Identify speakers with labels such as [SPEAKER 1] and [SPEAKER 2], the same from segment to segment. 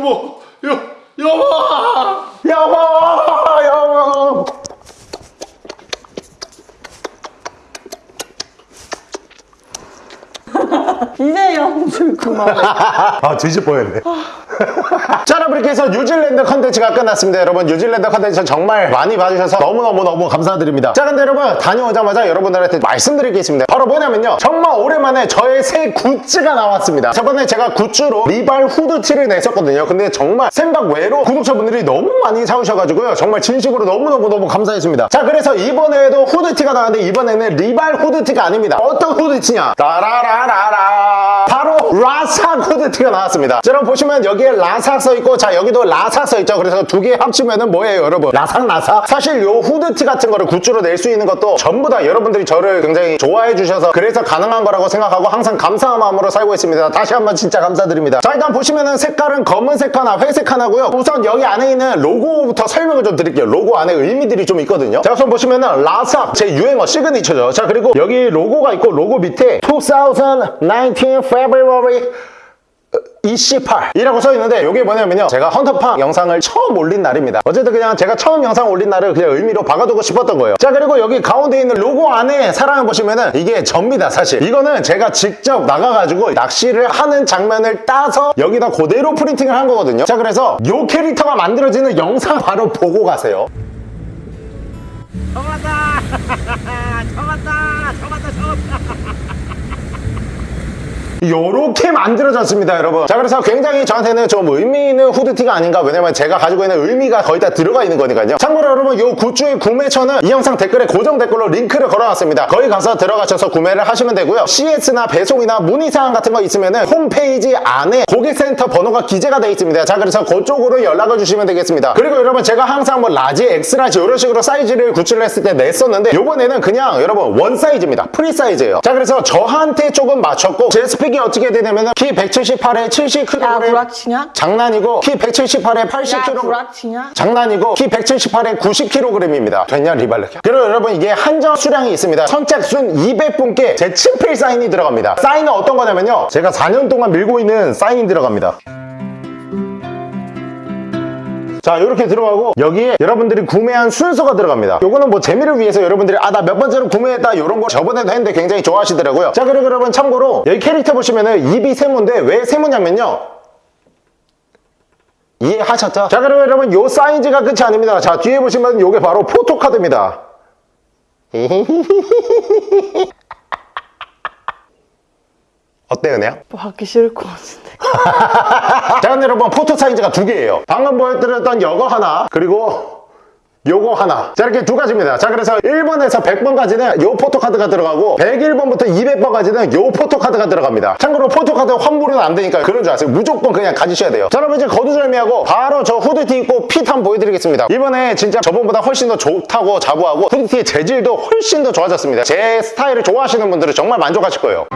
[SPEAKER 1] 여보 여 여보!
[SPEAKER 2] 여보 여보!
[SPEAKER 3] 이제 영줄 그만.
[SPEAKER 2] 아 뻔했네 자 여러분 이렇게 해서 뉴질랜드 컨텐츠가 끝났습니다. 여러분 뉴질랜드 컨텐츠 정말 많이 봐주셔서 너무너무너무 감사드립니다. 자 근데 여러분 다녀오자마자 여러분들한테 말씀드릴 게 있습니다. 바로 뭐냐면요. 정말 오랜만에 저의 새 굿즈가 나왔습니다. 저번에 제가 굿즈로 리발 후드티를 냈었거든요. 근데 정말 생각 외로 구독자분들이 너무 많이 사오셔가지고요. 정말 진심으로 너무너무너무 감사했습니다. 자 그래서 이번에도 후드티가 나왔는데 이번에는 리발 후드티가 아닙니다. 어떤 후드티냐? 따라라라라 라사 후드티가 나왔습니다. 자, 여러분 보시면 여기에 라사 써있고 자 여기도 라사 써있죠. 그래서 두 개 합치면 은 뭐예요 여러분? 라상 라사 사실 요 후드티 같은 거를 굿즈로 낼 수 있는 것도 전부 다 여러분들이 저를 굉장히 좋아해 주셔서 그래서 가능한 거라고 생각하고 항상 감사한 마음으로 살고 있습니다. 다시 한번 진짜 감사드립니다. 자 일단 보시면은 색깔은 검은색 하나 회색 하나고요. 우선 여기 안에 있는 로고부터 설명을 좀 드릴게요. 로고 안에 의미들이 좀 있거든요. 자 우선 보시면은 라사 제 유행어 시그니처죠. 자 그리고 여기 로고가 있고 로고 밑에 2019 February 28이라고 써 있는데 이게 뭐냐면요 제가 헌터팡 영상을 처음 올린 날입니다 어쨌든 그냥 제가 처음 영상 올린 날을 그냥 의미로 박아두고 싶었던 거예요 자 그리고 여기 가운데 있는 로고 안에 사랑을 보시면은 이게 접니다 사실 이거는 제가 직접 나가가지고 낚시를 하는 장면을 따서 여기다 그대로 프린팅을 한 거거든요 자 그래서 요 캐릭터가 만들어지는 영상 바로 보고 가세요!
[SPEAKER 4] 잡았다! 잡았다! 잡았다!
[SPEAKER 2] 요렇게 만들어졌습니다 여러분. 자 그래서 굉장히 저한테는 좀 의미 있는 후드티가 아닌가 왜냐면 제가 가지고 있는 의미가 거의 다 들어가 있는 거니까요. 참고로 여러분 요 굿즈의 구매처는 이 영상 댓글에 고정 댓글로 링크를 걸어놨습니다. 거기 가서 들어가셔서 구매를 하시면 되고요. CS나 배송이나 문의사항 같은 거 있으면은 홈페이지 안에 고객센터 번호가 기재가 되어 있습니다. 자 그래서 그쪽으로 연락을 주시면 되겠습니다. 그리고 여러분 제가 항상 뭐 large, X-large 이런 식으로 사이즈를 굿즈를 했을 때 냈었는데 요번에는 그냥 여러분 one 사이즈입니다. 프리 사이즈예요. 자 그래서 저한테 조금 맞췄고 제 스펙 이 어떻게 되냐면 키 178에 70kg
[SPEAKER 3] 야 구라치냐?
[SPEAKER 2] 장난이고 키 178에
[SPEAKER 3] 야
[SPEAKER 2] 80kg
[SPEAKER 3] 구라치냐?
[SPEAKER 2] 장난이고 키 178에 90kg입니다. 됐냐 리발렉 그리고 여러분 이게 한정 수량이 있습니다. 선착순 200분께 제 친필 사인이 들어갑니다. 사인은 어떤 거냐면요. 제가 4년 동안 밀고 있는 사인이 들어갑니다 자 이렇게 들어가고 여기에 여러분들이 구매한 순서가 들어갑니다. 요거는 뭐 재미를 위해서 여러분들이 아 나 몇 번째로 구매했다 이런 거 저번에도 했는데 굉장히 좋아하시더라고요. 자 그리고 여러분 참고로 여기 캐릭터 보시면은 입이 세모인데 왜 세모냐면요. 이해하셨죠? 자 그러면 여러분 요 사이즈가 끝이 아닙니다. 자 뒤에 보시면 요게 바로 포토카드입니다 어때 은혜야?
[SPEAKER 3] 뭐 하기 싫을 것 같은데.
[SPEAKER 2] 자 여러분 포토 사이즈가 두 개예요. 방금 보여드렸던 요거 하나 그리고 요거 하나. 자 이렇게 두 가지입니다. 자 그래서 1번에서 100번까지는 요 포토카드가 들어가고 101번부터 200번까지는 요 포토카드가 들어갑니다. 참고로 포토카드 환불은 안 되니까 그런 줄 아세요? 무조건 그냥 가지셔야 돼요. 자 여러분 이제 거두절미하고 바로 저 후드티 입고 fit 한번 보여드리겠습니다. 이번에 진짜 저번보다 훨씬 더 좋다고 자부하고 후드티의 재질도 훨씬 더 좋아졌습니다. 제 스타일을 좋아하시는 분들은 정말 만족하실 거예요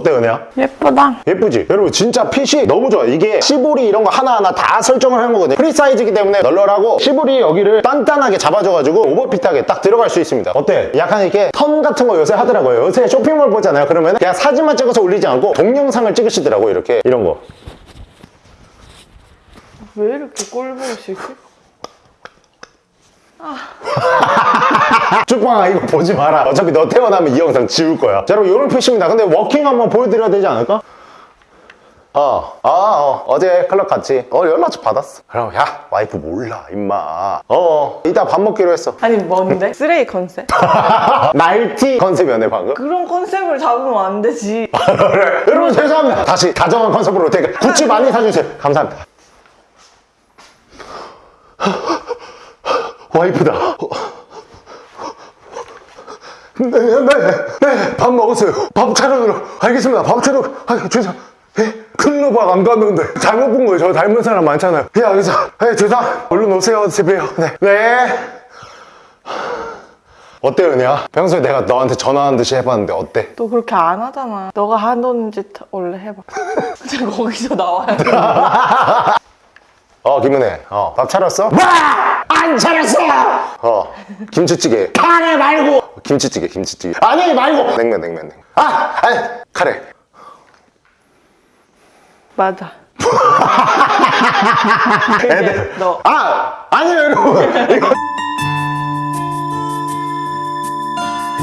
[SPEAKER 2] 어때 은혜야?
[SPEAKER 3] 예쁘다.
[SPEAKER 2] 예쁘지? 여러분 진짜 fit이 너무 좋아요 이게 시보리 이런 거 하나하나 다 설정을 한 거거든요 프리 사이즈이기 때문에 널널하고 시보리 여기를 단단하게 잡아줘가지고 오버핏하게 딱 들어갈 수 있습니다 어때? 약간 이렇게 턴 같은 거 요새 하더라고요 요새 쇼핑몰 보잖아요 그러면 그냥 사진만 찍어서 올리지 않고 동영상을 찍으시더라고요 이렇게 이런 거
[SPEAKER 3] 왜 이렇게 꼴보기 싫지?
[SPEAKER 2] 쭈빵아 이거 보지 마라 어차피 너 태어나면 이 영상 지울 거야 자 여러분 이런 fit입니다 근데 워킹 한번 보여드려야 되지 않을까? 어, 아, 어, 어제 클럽 갔지. 어, 연락 받았어. 그럼, 야, 와이프 몰라, 임마. 어, 어, 이따 밥 먹기로 했어.
[SPEAKER 3] 아니 뭔데? 쓰레기 컨셉?
[SPEAKER 2] 날티 컨셉이었네, 방금.
[SPEAKER 3] 그런 컨셉을 잡으면 안 되지.
[SPEAKER 2] 그래. 여러분, 죄송합니다. 다시 다정한 컨셉으로 되게 굿즈 많이 사주세요. 감사합니다. 와이프다. 네, 네, 네. 밥 먹었어요. 밥 차려들어. 알겠습니다. 밥 차려. 아, 죄송. 예? 클로박 안 갔는데 잘못 본 거예요. 저 닮은 사람 많잖아요. 예, 알겠어. 예, 죄송. 얼른 오세요. 집에요. 네. 네. 어때, 은혜야? 평소에 내가 너한테 전화하는 듯이 해봤는데 어때?
[SPEAKER 3] 너 그렇게 안 하잖아. 너가 하던 짓 원래 해봐. 근데 거기서 나와야 돼.
[SPEAKER 2] 어 김은혜 어 밥 차렸어? 안 차렸어! 어 김치찌개. 카레 말고! 김치찌개 김치찌개. 아니 말고! 냉면 냉면 냉면. 아! 아니 카레.
[SPEAKER 3] 맞아. 그게 너.
[SPEAKER 2] 아 아니에요 여러분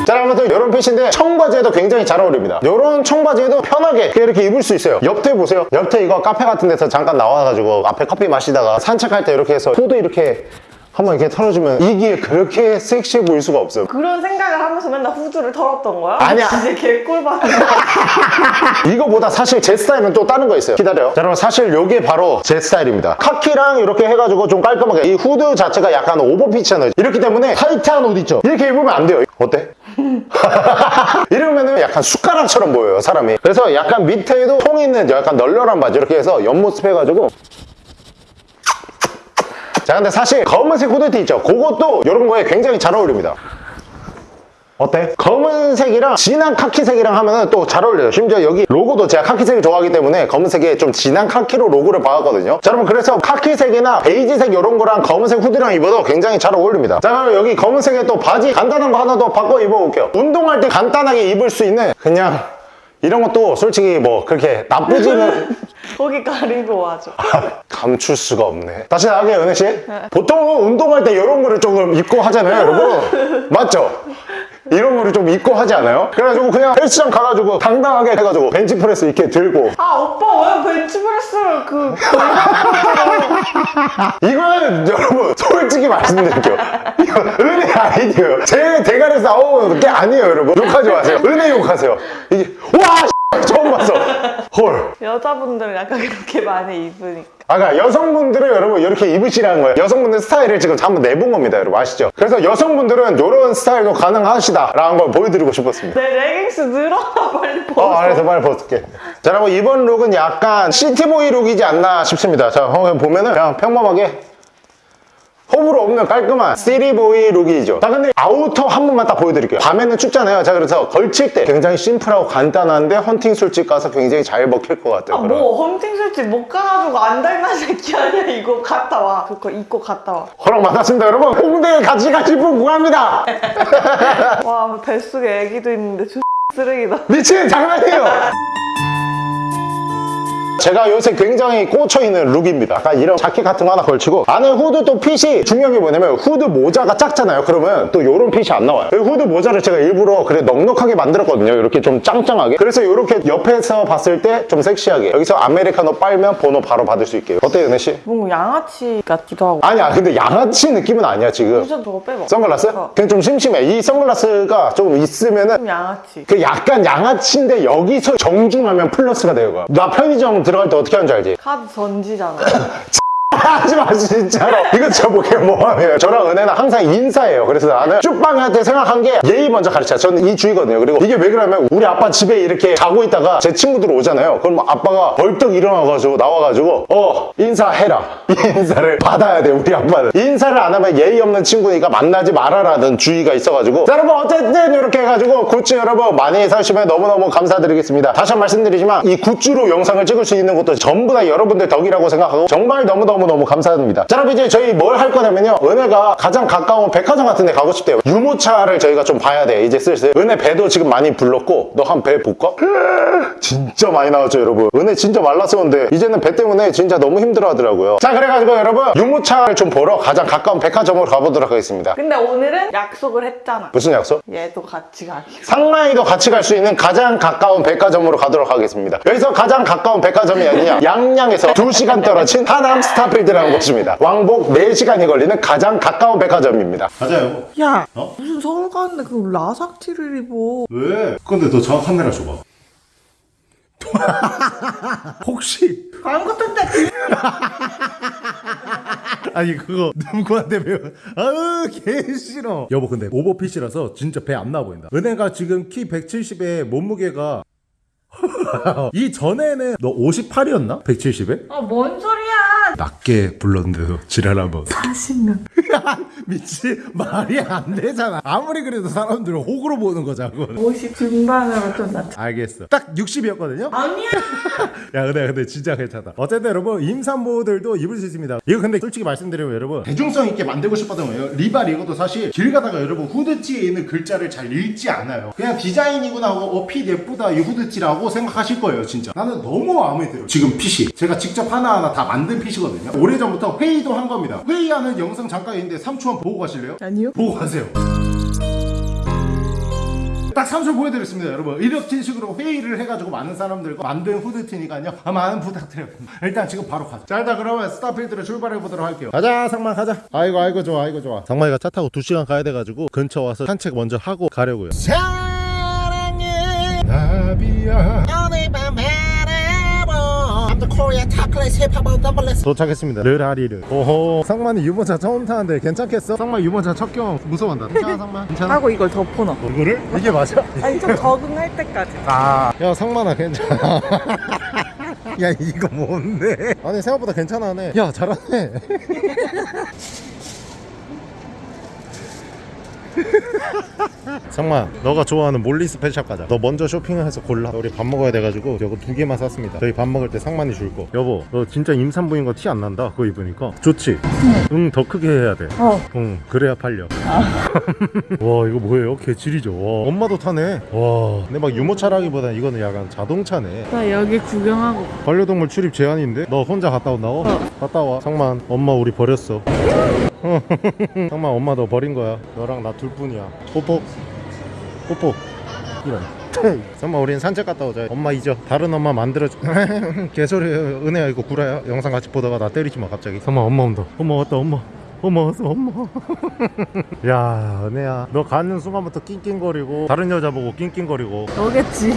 [SPEAKER 2] 자 아무튼 이런 핏인데 청바지에도 굉장히 잘 어울립니다. 이런 청바지에도 편하게 이렇게 입을 수 있어요. 옆에 보세요. 옆에 이거 카페 같은 데서 잠깐 나와가지고 앞에 커피 마시다가 산책할 때 이렇게 해서 후드 이렇게 한번 이렇게 털어주면 이게 그렇게 섹시해 보일 수가 없어요.
[SPEAKER 3] 그런 생각을 하면서 맨날 후드를 털었던 거야?
[SPEAKER 2] 아니야.
[SPEAKER 3] 진짜 개꿀 받는 거.
[SPEAKER 2] 이거보다 사실 제 스타일은 또 다른 거 있어요. 기다려요. 자 여러분 사실 이게 바로 제 스타일입니다. 카키랑 이렇게 해가지고 좀 깔끔하게. 이 후드 자체가 약간 오버핏이잖아요 이렇기 때문에 타이트한 옷 있죠? 이렇게 입으면 안 돼요. 어때? 이러면은 약간 숟가락처럼 보여요 사람이. 그래서 약간 밑에도 통 있는 약간 널널한 바지 이렇게 해서 옆모습 해가지고 자 근데 사실 검은색 후드티 있죠 그것도 이런 거에 굉장히 잘 어울립니다 어때? 검은색이랑 진한 카키색이랑 하면은 또잘 어울려요. 심지어 여기 로고도 제가 카키색을 좋아하기 때문에 검은색에 좀 진한 카키로 로고를 박았거든요. 자, 여러분 그래서 카키색이나 베이지색 이런 거랑 검은색 후드랑 입어도 굉장히 잘 어울립니다. 자, 그럼 여기 검은색에 또 바지 간단한 거 하나 더 바꿔 입어볼게요. 운동할 때 간단하게 입을 수 있는 그냥 이런 것도 솔직히 뭐 그렇게 나쁘지는
[SPEAKER 3] 거기 가리고 와줘.
[SPEAKER 2] 감출 수가 없네. 다시 나가게 은혜 씨. 보통은 운동할 때 이런 거를 조금 입고 하잖아요, 여러분. 맞죠? 이런 거를 좀 입고 하지 않아요? 그래가지고 그냥 헬스장 가가지고 당당하게 해가지고 벤치프레스 이렇게 들고.
[SPEAKER 3] 아 오빠 왜 벤치프레스를 그
[SPEAKER 2] 이거는 여러분 솔직히 말씀드릴게요. 이거 은혜 아이디어예요. 제 대가리에서 나온 게 아니에요 여러분. 욕하지 마세요. 은혜 욕하세요. 이게 와 처음 봤어 헐
[SPEAKER 3] 여자분들은 약간 그렇게 많이 입으니까.
[SPEAKER 2] 아, 그러니까 여성분들은 여러분 이렇게 입으시라는 거예요. 여성분들 스타일을 지금 한번 내본 겁니다, 여러분 아시죠? 그래서 여성분들은 이런 스타일도 가능하시다 라는 걸 보여드리고 싶었습니다.
[SPEAKER 3] 내 레깅스 늘어나 빨리 벗어.
[SPEAKER 2] 어, 알았어, 빨리 벗을게. 자, 여러분 이번 룩은 약간 city boy 룩이지 않나 싶습니다. 자, 보면은 그냥 평범하게 호불호 없는 깔끔한 city boy 룩이죠. 자, 근데 아우터 한 번만 딱 보여드릴게요. 밤에는 춥잖아요. 자, 그래서 걸칠 때 굉장히 심플하고 간단한데 헌팅 술집 가서 굉장히 잘 먹힐 것 같아요.
[SPEAKER 3] 아,
[SPEAKER 2] 그런.
[SPEAKER 3] 뭐 헌팅 술집 못 가가지고 안달난 새끼 아니야 이거 갔다 와 그거 입고 갔다 와
[SPEAKER 2] 허락 받았습니다, 여러분. 홍대에 같이 가실 분 구합니다.
[SPEAKER 3] 와 뱃속에 애기도 있는데 저 쓰레기다
[SPEAKER 2] 미친 장난이에요. 제가 요새 굉장히 꽂혀있는 룩입니다. 약간 이런 자켓 같은 거 하나 걸치고 안에 후드 또 fit이 중요한 게 뭐냐면 후드 모자가 작잖아요. 그러면 또 이런 fit이 안 나와요. 이 후드 모자를 제가 일부러 그래 넉넉하게 만들었거든요. 이렇게 좀 짱짱하게. 그래서 이렇게 옆에서 봤을 때 좀 섹시하게 여기서 아메리카노 빨면 번호 바로 받을 수 있게. 어때요, 은혜 씨?
[SPEAKER 3] 뭔가 양아치 같기도 하고
[SPEAKER 2] 아니야, 근데 양아치 느낌은 아니야 지금.
[SPEAKER 3] 우선 저거 빼봐
[SPEAKER 2] 선글라스?
[SPEAKER 3] 어.
[SPEAKER 2] 그냥 좀 심심해. 이 선글라스가 좀 있으면은
[SPEAKER 3] 좀 양아치
[SPEAKER 2] 그 약간 양아치인데 여기서 정중하면 플러스가 거야. 나 편의점 들어갈 때 어떻게 하는지 알지?
[SPEAKER 3] 카드 던지잖아
[SPEAKER 2] 하지 마 진짜로. 이거 저 보게 뭐하면 저랑 은혜는 항상 인사해요. 그래서 나는 쭈빵한테 생각한 게 예의 먼저 가르쳐 저는 이 주의거든요. 그리고 이게 왜 그러냐면 우리 아빠 집에 이렇게 자고 있다가 제 친구들 오잖아요. 그럼 아빠가 벌떡 일어나가지고 나와가지고 어 인사해라. 이 인사를 받아야 돼 우리 아빠는. 인사를 안 하면 예의 없는 친구니까 만나지 말아라는 주의가 있어가지고. 자 여러분 어쨌든 이렇게 해가지고 굿즈 여러분 많이 사시면 너무너무 감사드리겠습니다. 다시 한 번 말씀드리지만 이 굿즈로 영상을 찍을 수 있는 것도 전부 다 여러분들 덕이라고 생각하고 정말 너무너무 너무 감사드립니다. 자 여러분 이제 저희 뭘 할 거냐면요. 은혜가 가장 가까운 백화점 같은 데 가고 싶대요. 유모차를 저희가 좀 봐야 돼. 이제 슬슬. 은혜 배도 지금 많이 불렀고 너 한 배 볼까? 진짜 많이 나왔죠 여러분. 은혜 진짜 말랐었는데 이제는 배 때문에 진짜 너무 힘들어 하더라고요. 자 그래가지고 여러분 유모차를 좀 보러 가장 가까운 백화점으로 가보도록 하겠습니다.
[SPEAKER 3] 근데 오늘은 약속을 했잖아.
[SPEAKER 2] 무슨 약속?
[SPEAKER 3] 얘도 같이 가기로
[SPEAKER 2] 상마이도 같이 갈 수 있는 가장 가까운 백화점으로 가도록 하겠습니다. 여기서 가장 가까운 백화점이 아니냐? 양양에서 2시간 떨어진 하남 스타 필드라는 곳입니다. 왕복 4시간이 걸리는 가장 가까운 백화점입니다.
[SPEAKER 1] 맞아요.
[SPEAKER 3] 야
[SPEAKER 1] 어?
[SPEAKER 3] 무슨 서울 가는데 그 라삭티를 입어
[SPEAKER 1] 왜? 근데 너 정확 카메라 줘봐. 혹시
[SPEAKER 3] 광고 뜬데
[SPEAKER 1] 아니 그거 누구한테 배워? 아우 개 싫어. 여보 근데 overfit이라서 진짜 배 안 나와 보인다. 은혜가 지금 키 170에 몸무게가 이 전에는 너 58이었나? 170에?
[SPEAKER 3] 아 뭔 소리야
[SPEAKER 1] 낮게 불렀는데도 지랄 한번.
[SPEAKER 3] 40년.
[SPEAKER 1] 미치 말이 안 되잖아. 아무리 그래도 사람들은 호구로 보는 거자고
[SPEAKER 3] 50 중반으로 좀 낮춰.
[SPEAKER 1] 알겠어. 딱 60이었거든요?
[SPEAKER 3] 아니야.
[SPEAKER 1] 야 근데 근데 진짜 괜찮다. 어쨌든 여러분 임산부들도 입을 수 있습니다. 이거 근데 솔직히 말씀드리면 여러분 대중성 있게 만들고 싶었던 거예요. 리발 이것도 사실 길 가다가 여러분 후드티에 있는 글자를 잘 읽지 않아요. 그냥 디자인이구나 하고 어핏 예쁘다 이 후드티라고 생각하실 거예요 진짜. 나는 너무 마음에 들어 지금 핏이 제가 직접 하나하나 다 만든 핏이거든요 오래전부터 회의도 한 겁니다. 회의하는 영상 잠깐 있는데 3초만 보고 가실래요?
[SPEAKER 3] 아니요.
[SPEAKER 1] 보고 가세요. 딱 3초 보여드렸습니다 여러분. 이렇게 식으로 회의를 해가지고 많은 사람들과 만든 후드티니까요. 아, 많은 부탁드려요. 일단 지금 바로 가자. 자 일단 그러면 스타필드로 출발해 보도록 할게요. 가자 상만 가자. 아이고 아이고 좋아 아이고 좋아. 상만이가 차 타고 2시간 가야 돼가지고 근처 와서 산책 먼저 하고 가려고요.
[SPEAKER 4] 사랑해
[SPEAKER 1] 나비야 도착했습니다 르라리를 오호 상만이 유모차 처음 타는데 괜찮겠어? 상만 유모차 첫 경험 무서워한다 괜찮아 상만? 괜찮아?
[SPEAKER 3] 하고 이걸 덮어놔.
[SPEAKER 1] 이거를? 이게 맞아?
[SPEAKER 3] 아니 좀 적응할 때까지.
[SPEAKER 1] 아, 야 상만아 괜찮아. 야 이거 뭔데? 아니 생각보다 괜찮아네. 야 잘하네. 상만, 너가 좋아하는 Molly's Pet Shop 가자. 너 먼저 쇼핑을 해서 골라. 우리 밥 먹어야 돼가지고 이거 두 개만 샀습니다. 저희 밥 먹을 때 상만이 줄 거. 여보, 너 진짜 임산부인 거 티 안 난다. 그거 입으니까 좋지? 응, 더 크게 해야 돼.
[SPEAKER 3] 어.
[SPEAKER 1] 응, 그래야 팔려. 와 이거 뭐예요? 개질이죠. 와 엄마도 타네. 와 근데 막 유모차라기보다 이거는 약간 자동차네.
[SPEAKER 3] 나 여기 구경하고.
[SPEAKER 1] 반려동물 출입 제한인데? 너 혼자 갔다 온다고? 갔다 와. 상만 엄마 우리 버렸어. 상만 엄마 너 버린 거야. 너랑 나 둘 뿐이야. 뽀뽀. 뽀뽀. 이런. 상만 우린 산책 갔다 오자. 엄마 잊어. 다른 엄마 만들어줘. 개소리예요. 은혜야 이거 구라야. 영상 같이 보다가 나 때리지 마 갑자기. 상만 엄마 온다. 엄마 왔다 엄마. 왔어 엄마 야 은혜야. 너 가는 순간부터 낑낑거리고 다른 여자 보고 낑낑거리고.
[SPEAKER 3] 너겠지.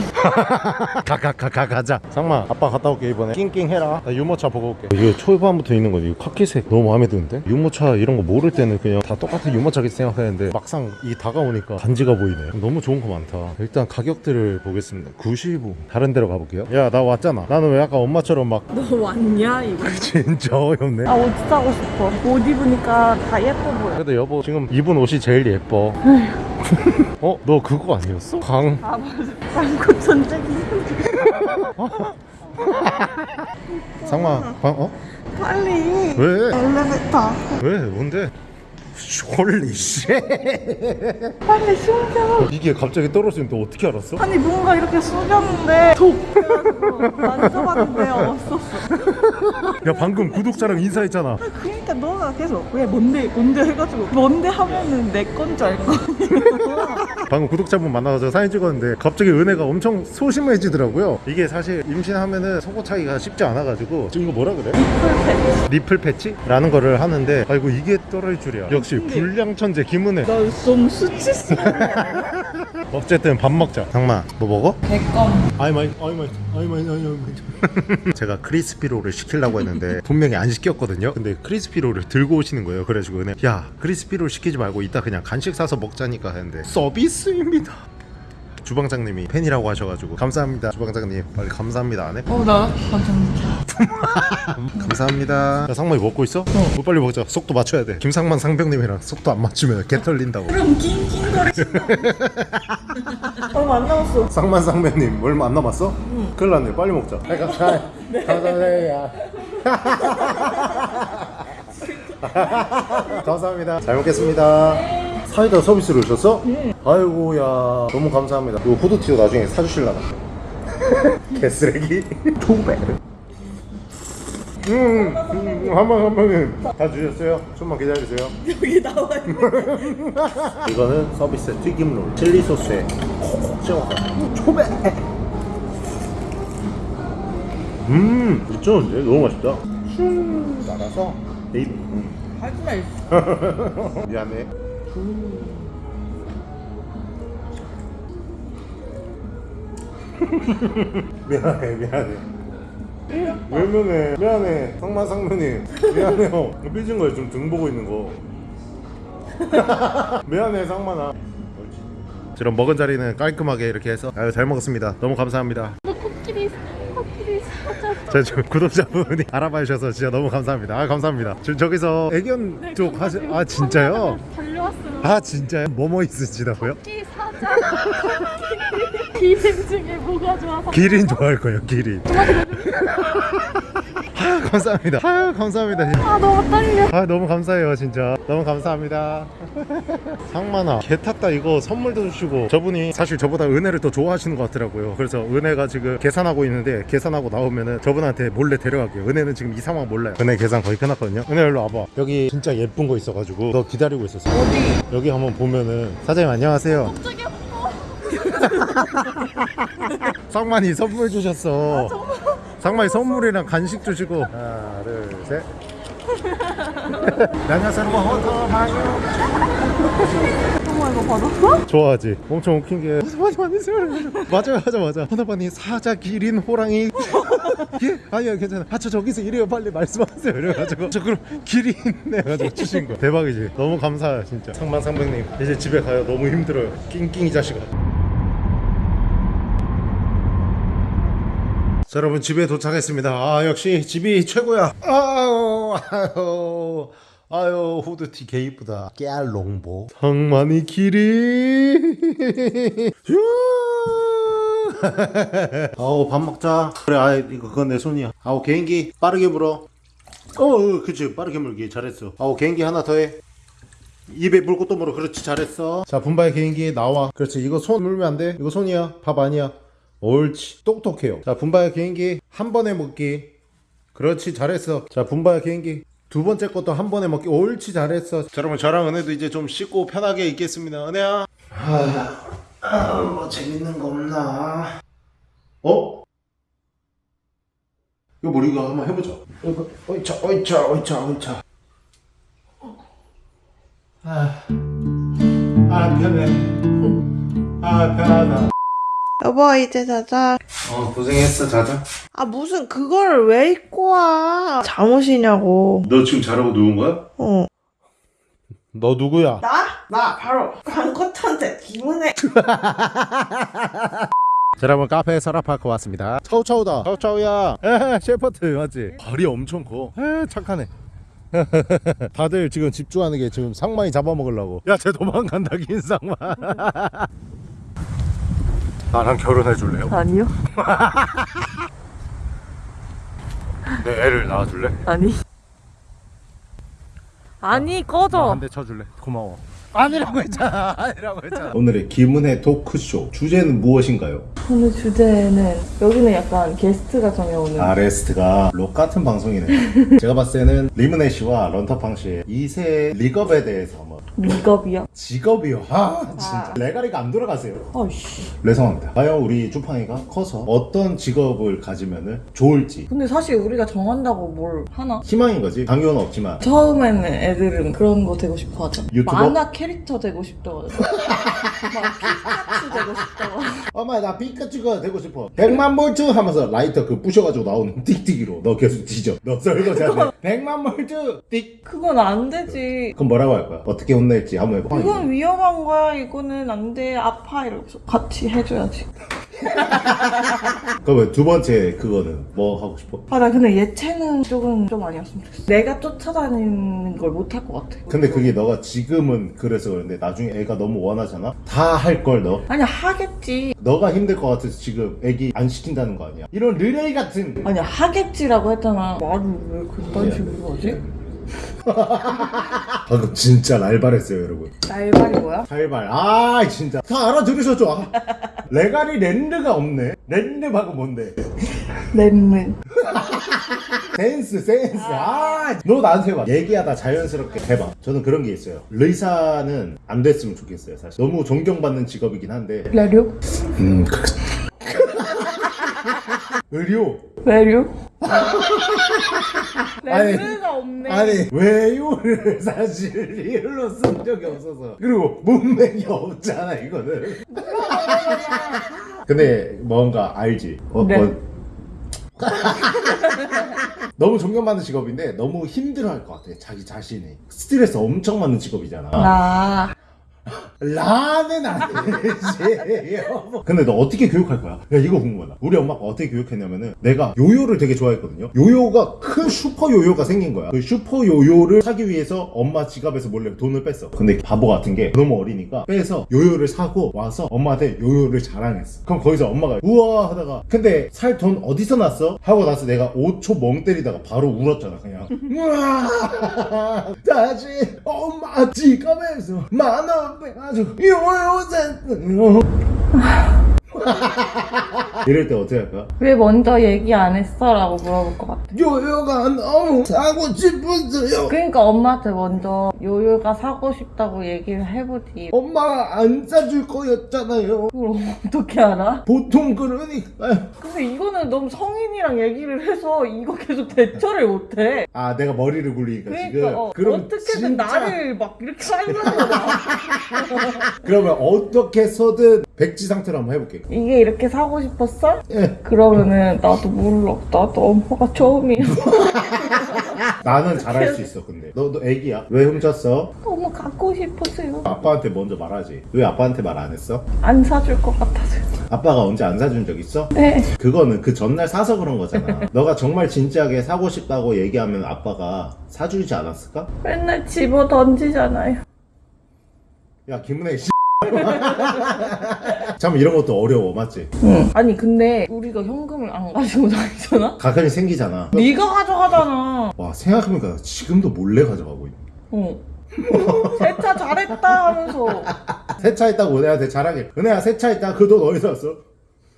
[SPEAKER 1] 가가가가 가자. 상마 아빠 갔다 올게 이번에. 낑낑해라. 나 유모차 보고 올게. 이거 초반부터 있는 거지. 이거 카키색. 너무 마음에 드는데? 유모차 이런 거 모를 때는 그냥 다 똑같은 유모차겠지 생각했는데 막상 이 다가오니까 간지가 보이네. 너무 좋은 거 많다. 일단 가격들을 보겠습니다. 95 다른 데로 가볼게요. 야 나 왔잖아. 나는 왜 아까 엄마처럼 막
[SPEAKER 3] 너 왔냐 이거?
[SPEAKER 1] 진짜 어이없네.
[SPEAKER 3] 아 옷 사고 싶어. 옷 입으니까 다 예뻐 보여.
[SPEAKER 1] 그래도 여보 지금 입은 옷이 제일 예뻐 어? 너 그거 아니었어? 강
[SPEAKER 3] 아 맞아. 쌍코 전쟁이.
[SPEAKER 1] 상마 강 어?
[SPEAKER 3] 빨리.
[SPEAKER 1] 왜?
[SPEAKER 3] 엘리베이터.
[SPEAKER 1] 왜? 뭔데? 홀리 쉣
[SPEAKER 3] 빨리 숨겨.
[SPEAKER 1] 이게 갑자기 떨어지면 너 어떻게 알았어?
[SPEAKER 3] 아니 뭔가 이렇게 숙였는데 톡 만져봤는데 없었어.
[SPEAKER 1] 야 방금 구독자랑 인사했잖아
[SPEAKER 3] 그러니까 너가 계속 왜 뭔데 뭔데 해가지고 뭔데 하면은 내 건 줄 알거 아니야.
[SPEAKER 1] 방금 구독자분 만나서 사진 찍었는데 갑자기 은혜가 엄청 소심해지더라고요 이게 사실 임신하면은 속옷 차기가 쉽지 않아가지고 지금 이거 뭐라 그래?
[SPEAKER 3] 풀패.
[SPEAKER 1] 리플 패치? 라는 거를 하는데 아이고 이게 떨어질 줄이야 역시 불량천재 김은혜
[SPEAKER 3] 너좀 수치스러워.
[SPEAKER 1] 어쨌든 밥 먹자 장마 뭐 먹어?
[SPEAKER 3] 개껌.
[SPEAKER 1] 아이 마이 아이 마이 아이 마이 아이 마이 제가 크리스피롤을 시키려고 했는데 분명히 안 시켰거든요 근데 크리스피롤을 들고 오시는 거예요 그래가지고 은혜 야 크리스피롤 시키지 말고 이따 그냥 간식 사서 먹자니까 했는데 서비스입니다 주방장님이 팬이라고 하셔가지고 감사합니다 주방장님. 빨리 감사합니다 안 해?
[SPEAKER 3] 어나 감사합니다.
[SPEAKER 1] 감사합니다. 야 상만이 먹고 있어? 어. 빨리 먹자. 속도 맞춰야 돼. 김상만 상병님이랑 속도 안 맞추면 개 털린다고.
[SPEAKER 3] 그럼 낑낑거리신다. 얼마 안 남았어.
[SPEAKER 1] 상만 상병님 얼마 안 남았어? 응. 큰일 났네. 빨리 먹자. 네, 감사해. 감사해요 감사합니다. 잘 먹겠습니다 사이다 서비스를 주셨어? 아이고야 너무 감사합니다 이거 후드티도 나중에 사주실라나 개쓰레기 초배 음, 음, 한 번 한 번은 다 주셨어요? 좀만 기다리세요.
[SPEAKER 3] 여기 나와 있는.
[SPEAKER 1] 이거는 서비스 튀김 롤 칠리 소스에 콕콕 찍어서 초배 음 미쳤는데 너무 맛있다 슝 날아서 네이비 음.
[SPEAKER 3] 하지 마.
[SPEAKER 1] 미안해 미안해 미안해. 왜 미안해? 미안해 상만 상무님. 미안해요. 삐진 거예요. 지금 등 보고 있는 거. 미안해 상만아. 그럼 먹은 자리는 깔끔하게 이렇게 해서 아유 잘 먹었습니다. 너무 감사합니다.
[SPEAKER 3] 코끼리 코끼리
[SPEAKER 1] 저, 저 구독자분이 알아봐 주셔서 진짜 너무 감사합니다. 아 감사합니다. 저, 저기서 애견 쪽 하시 아 진짜요? 아 진짜요? 뭐뭐 있으시다고요?
[SPEAKER 5] 토끼 사자. 기름 중에 뭐가 좋아서
[SPEAKER 1] 기린 좋아할 거예요. 기린. 아 감사합니다. 아 감사합니다.
[SPEAKER 5] 아 너무 떨려.
[SPEAKER 1] 아 너무 감사해요 진짜. 너무 감사합니다. 상만아 개 탔다 이거 선물도 주시고 저분이 사실 저보다 은혜를 더 좋아하시는 것 같더라고요. 그래서 은혜가 지금 계산하고 있는데 계산하고 나오면은 저분한테 몰래 데려갈게요. 은혜는 지금 이 상황 몰라요. 은혜 계산 거의 끝났거든요. 은혜 일로 와봐. 여기 진짜 예쁜 거 있어가지고 너 기다리고 있었어. 어디? 여기 한번 보면은 사장님 안녕하세요.
[SPEAKER 5] 갑자기
[SPEAKER 1] 상만이 선물 주셨어 상만이 선물이랑 간식 주시고. 하나 둘셋. 안녕하세요 호터 마요
[SPEAKER 3] 어머 이거 받았어?
[SPEAKER 1] 좋아하지? 엄청 웃긴 게. 맞아 맞아 맞아 맞아 맞아 하나반이 사자 기린 호랑이. 예? 아니야 괜찮아. 아저 저기서 이래요. 빨리 말씀하세요. 이래가지고. 저 그럼 기린 해가지고 주신 거 대박이지. 너무 감사해요 진짜. 상만 상백님 이제 집에 가요. 너무 힘들어요. 낑낑이 자식아 자 여러분 집에 도착했습니다. 아 역시 집이 최고야. 아유 아유 아유 후드티 개 이쁘다. 깨알롱보. 상만이 길이 휴. 아우 밥 먹자. 그래 아 이거 그건 내 손이야. 아우 개인기 빠르게 물어. 어, 어 그치 빠르게 물기. 잘했어. 아우 개인기 하나 더해. 입에 물고 또 물어. 그렇지 잘했어. 자 분바의 개인기 나와. 그렇지 이거 손 물면 안돼. 이거 손이야. 밥 아니야 옳지. 똑똑해요. 자 분바의 개인기 한 번에 먹기. 그렇지 잘했어. 자 분바의 개인기 두 번째 것도 한 번에 먹기. 옳지 잘했어. 자 여러분 저랑 은혜도 이제 좀 씻고 편하게 있겠습니다. 은혜야. 아, 뭐 재밌는 거 없나? 어? 이거 뭐 이거 한번 해보자 이거 어이차 어이차 어이차 어이차. 아, 아 편해. 아 편하다
[SPEAKER 6] 여보 이제 자자.
[SPEAKER 1] 어 고생했어 자자.
[SPEAKER 6] 아 무슨 그걸 왜 입고 와? 잠옷이냐고.
[SPEAKER 1] 너 지금 자라고 누운 거야?
[SPEAKER 6] 어.
[SPEAKER 1] 너 누구야?
[SPEAKER 6] 나? 나 바로 광고탄대 김은혜
[SPEAKER 1] 자 여러분 카페 서라파크 왔습니다. 차우차우다. 차우차우야. 에헤 셰퍼트 맞지? 발이 엄청 커. 에, 착하네. 다들 지금 집중하는 게 지금 상만이 잡아먹으려고. 야 쟤 도망간다 김상만 나랑 결혼해 줄래요?
[SPEAKER 3] 아니요
[SPEAKER 1] 내 애를 낳아줄래?
[SPEAKER 3] 아니 아니 꺼져
[SPEAKER 1] 한 대 쳐줄래? 고마워 아니라고 했잖아 아니라고 했잖아 오늘의 김은혜 토크쇼 주제는 무엇인가요?
[SPEAKER 3] 오늘 주제는 여기는 약간 게스트가 정해오는
[SPEAKER 1] 아 레스트가 록 같은 방송이네 제가 봤을 때는 리문혜 씨와 런터팡 씨의 2세 리겁에 대해서
[SPEAKER 3] 리겁이요?
[SPEAKER 1] 직업이요? 아 진짜. 레가리가 안 돌아가세요.
[SPEAKER 3] 아이씨.
[SPEAKER 1] 죄송합니다. 과연 우리 쭈팡이가 커서 어떤 직업을 가지면 좋을지.
[SPEAKER 3] 근데 사실 우리가 정한다고 뭘 하나?
[SPEAKER 1] 희망인 거지. 당연은 없지만.
[SPEAKER 3] 처음에는 애들은 그런 거 되고 싶어 하잖아.
[SPEAKER 1] 유튜버?
[SPEAKER 3] 만화 캐릭터 되고 싶다고 막 피카츄 되고 싶다고
[SPEAKER 1] 엄마 나 피카츄가 되고 싶어. 100만 볼트 하면서 라이터 그 부셔가지고 나오는 띡띡이로 너 계속 뒤져. 너 설거지 하네 100만 볼트 띡.
[SPEAKER 3] 그건 안 되지.
[SPEAKER 1] 그럼 뭐라고 할 거야? 어떻게 혼낼지 한번 해봐
[SPEAKER 3] 이건 위험한 거야 이거는 안 돼 아파 이러면서 같이 해줘야지
[SPEAKER 1] 그러면 두 번째 그거는 뭐 하고 싶어?
[SPEAKER 3] 아 나 근데 예체능 쪽은 좀 아니었으면 좋겠어 내가 쫓아다니는 걸 못 할 것 같아
[SPEAKER 1] 근데 그게 너가 지금은 그래서 그런데 나중에 애가 너무 원하잖아? 다 할 걸 너.
[SPEAKER 3] 아니 하겠지
[SPEAKER 1] 너가 힘들 것 같아서 지금 애기 안 시킨다는 거 아니야? 이런 르레이 같은.
[SPEAKER 3] 아니 하겠지라고 했잖아 말을 왜 그딴 식으로 하지?
[SPEAKER 1] 방금 진짜 날발했어요 여러분.
[SPEAKER 3] 날발이 뭐야?
[SPEAKER 1] 살발. 아 진짜. 다 알아들으셨죠? 아, 레가리 랜드가 없네. 랜드 방금 뭔데?
[SPEAKER 3] 렌는
[SPEAKER 1] 센스 센스. 아, 너 나한테 봐. 얘기하다 자연스럽게 해봐. 저는 그런 게 있어요. 의사는 안 됐으면 좋겠어요 사실. 너무 존경받는 직업이긴 한데.
[SPEAKER 3] 레류?
[SPEAKER 1] 음. 그... 의료.
[SPEAKER 3] 레류?
[SPEAKER 1] 아니,
[SPEAKER 3] 렌즈가 없네.
[SPEAKER 1] 아니 외유를 사실 리을로 쓴 적이 없어서. 그리고 문맥이 없잖아 이거는. 근데 뭔가 알지? 어,
[SPEAKER 3] 네.
[SPEAKER 1] 뭐- 너무 존경받는 직업인데 너무 힘들어할 것 같아 자기 자신이. 스트레스 엄청 많은 직업이잖아.
[SPEAKER 3] 나
[SPEAKER 2] 라는 여보. 근데 너 어떻게 교육할 거야? 야 이거 궁금하다. 우리 엄마가 어떻게 교육했냐면은 내가 요요를 되게 좋아했거든요. 요요가 큰 슈퍼 요요가 생긴 거야. 그 슈퍼 요요를 사기 위해서 엄마 지갑에서 몰래 돈을 뺐어. 근데 바보 같은 게 너무 어리니까 빼서 요요를 사고 와서 엄마한테 요요를 자랑했어. 그럼 거기서 엄마가 우와 하다가 근데 살 돈 어디서 났어? 하고 나서 내가 5초 멍 때리다가 바로 울었잖아 그냥. 우와! 다시 엄마 지갑에서 만원 빼가지고 샀어요 이럴 때 어떻게 할까?
[SPEAKER 5] 왜 먼저 얘기 안 했어? 라고 물어볼 것 같아.
[SPEAKER 2] 요요가 너무 사고 싶었어요
[SPEAKER 5] 그러니까 엄마한테 먼저 요요가 사고 싶다고 얘기를 해보지.
[SPEAKER 2] 엄마가 안 사줄 거였잖아요
[SPEAKER 5] 그걸 어떻게 알아?
[SPEAKER 2] 보통 그러니까
[SPEAKER 5] 근데 이거는 너무 성인이랑 얘기를 해서 이거 계속 대처를 못해.
[SPEAKER 2] 아 내가 머리를 굴리니까 지금
[SPEAKER 5] 그러니까 어,
[SPEAKER 2] 그럼
[SPEAKER 5] 어떻게든
[SPEAKER 2] 진짜-
[SPEAKER 5] 나를 막 이렇게 하는 거야.
[SPEAKER 2] 그러면 어떻게 해서든 백지 상태로 한번 해볼게
[SPEAKER 5] 이게 이렇게 사고 싶었어?
[SPEAKER 2] 예.
[SPEAKER 5] 그러면은 나도 몰라. 나도 엄마가 처음이야.
[SPEAKER 2] 나는 잘할 수 있어 근데 너도 애기야 왜 훔쳤어?
[SPEAKER 5] 너무 갖고 싶었어요.
[SPEAKER 2] 아빠한테 먼저 말하지 왜 아빠한테 말 안 했어?
[SPEAKER 5] 안 사줄 것 같아서.
[SPEAKER 2] 아빠가 언제 안 사준 적 있어?
[SPEAKER 5] 네.
[SPEAKER 2] 그거는 그 전날 사서 그런 거잖아 너가 정말 진지하게 사고 싶다고 얘기하면 아빠가 사주지 않았을까?
[SPEAKER 5] 맨날 집어 던지잖아요.
[SPEAKER 2] 야 김은혜 씨 참 이런 것도 어려워 맞지?
[SPEAKER 5] 응. 아니 근데 우리가 현금을 안 가지고 다니잖아?
[SPEAKER 2] 가끔씩 생기잖아
[SPEAKER 5] 네가 가져가잖아.
[SPEAKER 2] 와 생각해보니까 지금도 몰래 가져가고 있네
[SPEAKER 5] 어. 세차 잘했다 하면서
[SPEAKER 2] 세차했다고 은혜한테 자랑해 은혜야 세차했다 그 돈 어디서 왔어?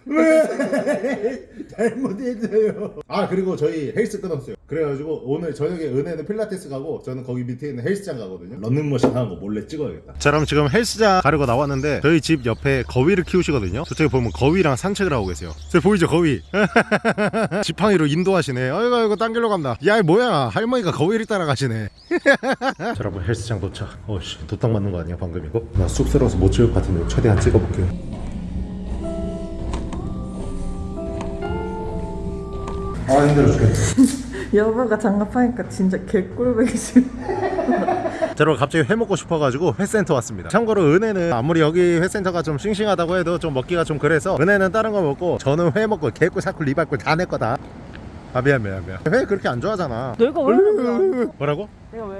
[SPEAKER 2] 왜? 잘못했어요. 아 그리고 저희 헬스 끊었어요. 그래가지고 오늘 저녁에 은혜는 필라테스 가고 저는 거기 밑에 있는 헬스장 가거든요. 런닝머신 하는 거 몰래 찍어야겠다.
[SPEAKER 1] 자 그럼 지금 헬스장 가려고 나왔는데 저희 집 옆에 거위를 키우시거든요. 저쪽에 보면 거위랑 산책을 하고 계세요. 저 보이죠 거위? 지팡이로 인도하시네. 아이고 아이고 딴 길로 간다. 야 뭐야? 할머니가 거위를 따라가시네. 자 여러분 헬스장 도착. 어씨 도딱 맞는 거 아니야 방금 이거? 나 쑥스러워서 못 찍을 것 같은데 최대한 찍어볼게요 아 힘들어 죽겠네
[SPEAKER 3] 여보가 장갑하니까 진짜 개꿀배기 지금.
[SPEAKER 1] 자, 여러분 갑자기 회 먹고 싶어가지고 회센터 왔습니다. 참고로 은혜는 아무리 여기 회센터가 좀 싱싱하다고 해도 좀 먹기가 좀 그래서 은혜는 다른 거 먹고 저는 회 먹고 개꿀 사꿀 리발꿀 다 내 거다 아 미안 미안 미안 회 그렇게 안 좋아하잖아
[SPEAKER 3] 내가 왜 그래?
[SPEAKER 1] 뭐라고?
[SPEAKER 3] 내가 왜?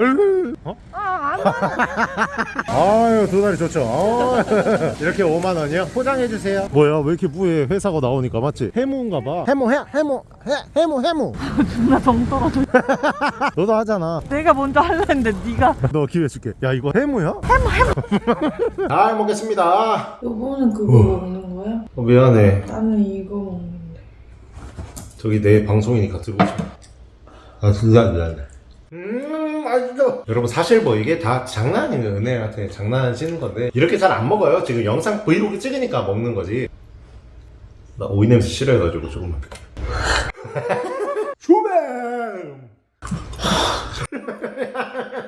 [SPEAKER 1] 어?
[SPEAKER 3] 아, 안.
[SPEAKER 1] 아유 두 다리 좋죠 어. 이렇게 5만 원이요? 포장해 주세요 뭐야 왜 이렇게 무해 회 사고 나오니까 맞지? 해무인가 봐 해무 해 해무 해 해무 해무
[SPEAKER 3] 나정 떨어져.
[SPEAKER 1] 너도 하잖아
[SPEAKER 3] 내가 먼저 할라 했는데 네가
[SPEAKER 1] 너 기회 줄게 야 이거 해무야? 해무 해무 잘 먹겠습니다
[SPEAKER 6] 요거는 그거
[SPEAKER 1] 어.
[SPEAKER 6] 먹는 거야?
[SPEAKER 1] 어, 미안해
[SPEAKER 6] 나는 이거 먹는데.
[SPEAKER 1] 저기 내 방송이니까 들고 싶어. 아 진짜 미안해. 음 맛있어. 여러분 사실 뭐 이게 다 장난이에요. 은혜한테 장난치는 건데 이렇게 잘 안 먹어요. 지금 영상 브이로그 찍으니까 먹는 거지. 나 오이 냄새 싫어해가지고 조금만. 주맨.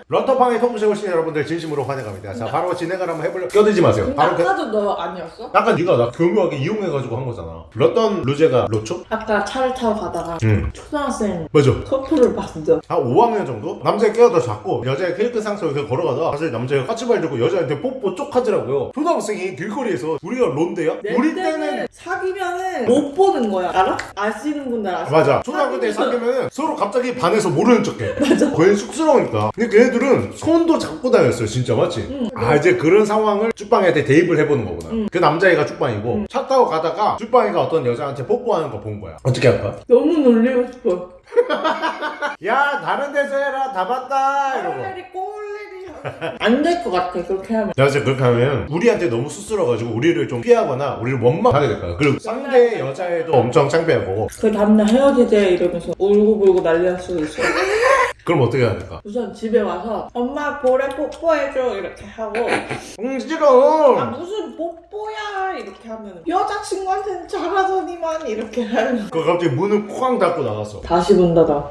[SPEAKER 1] 런터팡에 토크쇼 오신 여러분들 진심으로 환영합니다. 자 바로 진행을 한번 해볼려. 껴들지 마세요. 바로 그...
[SPEAKER 6] 아까도 너 아니었어?
[SPEAKER 1] 약간 네가 나 교묘하게 이용해가지고 한 거잖아. 런던 루제가 로초?
[SPEAKER 6] 아까 차를 타고 가다가
[SPEAKER 1] 응.
[SPEAKER 6] 초등학생
[SPEAKER 1] 맞아.
[SPEAKER 6] 커플을 봤어.
[SPEAKER 1] 한 5학년 정도? 남자의 끼가 더 작고 여자의 케이크 상처 이렇게 걸어가다가 사실 남자가 까치발 들고 여자한테 뽀뽀 쪽 하더라고요 초등학생이 길거리에서 우리가 론데야? 우리 때는
[SPEAKER 6] 사귀면은 못 보는 거야. 알아? 아시는 분들 아시죠?
[SPEAKER 1] 맞아 초등학교 때 사귀면은 서로 갑자기 반해서 모르는 척해 맞아 괜히 쑥스러우니까 근데 걔네들은 손도 잡고 다녔어요 진짜 맞지? 아 이제 그런 상황을 쭈빵이한테 대입을 해보는 거구나 그 남자애가 쭈빵이고 차 타고 가다가 쭈빵이가 어떤 여자한테 뽀뽀하는 거 본 거야 어떻게 할까?
[SPEAKER 6] 너무 놀리고 싶어.
[SPEAKER 1] 야 다른 데서 해라 다 봤다 이러고
[SPEAKER 6] 꼴레리 꼴레리. 안될 것 같아 그렇게 하면.
[SPEAKER 1] 야, 진짜 그렇게 하면 우리한테 너무 쑥스러워가지고 우리를 좀 피하거나 우리를 원망하게 될 거야. 그리고 상대 여자애도 엄청 창피할 거고.
[SPEAKER 6] 그 다음날 헤어지재 이러면서 울고불고 난리 날 수도 있어.
[SPEAKER 1] 그럼 어떻게 해야 될까?
[SPEAKER 6] 우선 집에 와서 엄마 볼에 뽀뽀해줘 이렇게 하고
[SPEAKER 1] 응, 싫어.
[SPEAKER 6] 아 무슨 뽀뽀야 이렇게 하면 여자친구한테는 잘하더니만 이렇게 하면
[SPEAKER 1] 그 갑자기 문을 쾅 닫고 나갔어.
[SPEAKER 6] 다시 문 닫아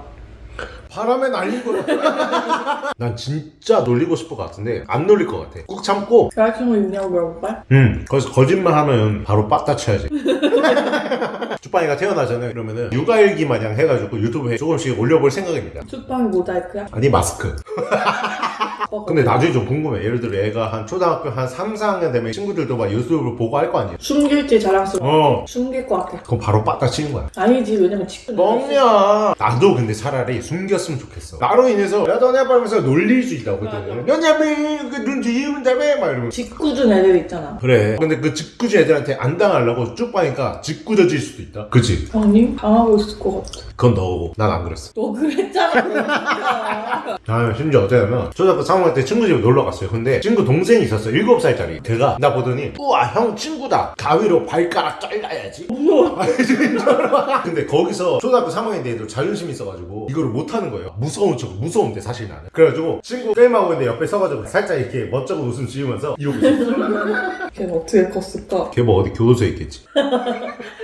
[SPEAKER 1] 바람에 날리고. 난 진짜 놀리고 싶을 것 같은데 안 놀릴 것 같아. 꾹 참고.
[SPEAKER 6] 여자친구 있냐고 물어볼까?
[SPEAKER 1] 응. 거기서 거짓말 하면 바로 빡다 쳐야지. 쭈빵이가 태어나잖아요. 그러면은 육아일기 마냥 해가지고 유튜브에 조금씩 올려볼 생각입니다.
[SPEAKER 6] 수빵이 모자이크야?
[SPEAKER 1] 아니 마스크. 근데 나중에 좀 궁금해. 예를 들어 얘가 한 초등학교 한 3, 4학년 되면 친구들도 막 유튜브를 보고 할 거 아니야
[SPEAKER 3] 숨길지 자랑스러워
[SPEAKER 1] 어.
[SPEAKER 3] 숨길 것 같아.
[SPEAKER 1] 그럼 바로 빠딱 치는 거야.
[SPEAKER 3] 아니지. 왜냐면 직분
[SPEAKER 1] 뻥이야. 나도 근데 차라리 숨겼으면 좋겠어. 나로 인해서 야 너네 아빠면서 놀릴 수 있다거든 너냐면 그눈 뒤집은 다음에 막 이러면
[SPEAKER 3] 직구준 애들 있잖아.
[SPEAKER 1] 그래. 근데 그 직구지 애들한테 안 당하려고 쭉 봐니까 직구져질 수도 있다. 그치?
[SPEAKER 3] 아니 당하고 있을 것 같아.
[SPEAKER 1] 그건 너고. 난 안 그랬어.
[SPEAKER 3] 너 그랬잖아.
[SPEAKER 1] 아 심지어 어쩌냐면 초등학교 3때 친구 집에 놀러 갔어요. 근데 친구 동생이 있었어. 7살짜리. 걔가 나 보더니 우와 형 친구다. 가위로 발가락 잘라야지. 진짜로. 근데 거기서 초등학교 3학년 때 애들 자존심 있어가지고 이거를 못하는 거예요. 무서운 척 무서운데 사실 나는. 그래가지고 친구 게임하고 있는데 옆에 서가지고 살짝 이렇게 멋쩍은 웃음 지으면서 이러고 있어.
[SPEAKER 3] 걔는 어떻게 컸을까?
[SPEAKER 1] 걔 뭐 어디 교도소에 있겠지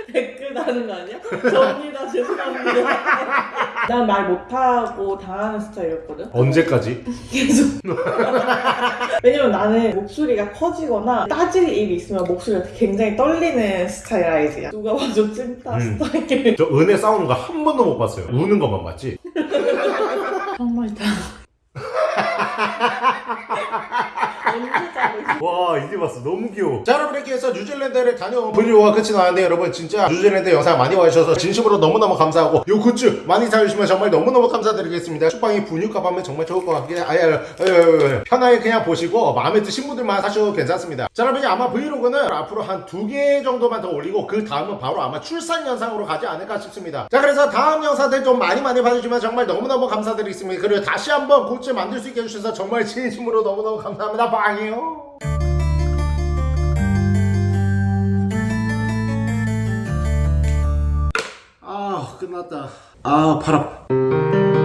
[SPEAKER 3] 다는 거 아니야? 접니다 죄송합니다 난 말 못하고 당하는 스타일이었거든
[SPEAKER 1] 언제까지?
[SPEAKER 3] 계속 왜냐면 나는 목소리가 커지거나 따질 일이 있으면 목소리가 굉장히 떨리는 스타일 알지? 누가 봐도 찐따
[SPEAKER 1] 음.
[SPEAKER 3] 스타일
[SPEAKER 1] 저 은혜 싸우는 거 한 번도 못 봤어요 우는 것만 봤지
[SPEAKER 3] 정말다 자고 있어?
[SPEAKER 1] 와 이제 봤어. 너무 귀여워. 자 여러분 이렇게 해서 뉴질랜드를 다녀온 브이로그가 끝이 나는데 여러분 진짜 뉴질랜드 영상 많이 와주셔서 진심으로 너무너무 감사하고 요 굿즈 많이 사주시면 정말 너무너무 감사드리겠습니다. 쭈팡이 분유값 하면 정말 좋을 것 같긴 해. 아야. 편하게 그냥 보시고 마음에 드신 분들만 사셔도 괜찮습니다. 자 여러분 아마 브이로그는 앞으로 한 두 개 정도만 더 올리고 그 다음은 바로 아마 출산 영상으로 가지 않을까 싶습니다. 자 그래서 다음 영상들 좀 많이 많이 봐주시면 정말 너무너무 감사드리겠습니다. 그리고 다시 한번 굿즈 만들 수 있게 해주셔서 정말 진심으로 너무너무 감사합니다 빵이요. 아 끝났다. 아 팔 아파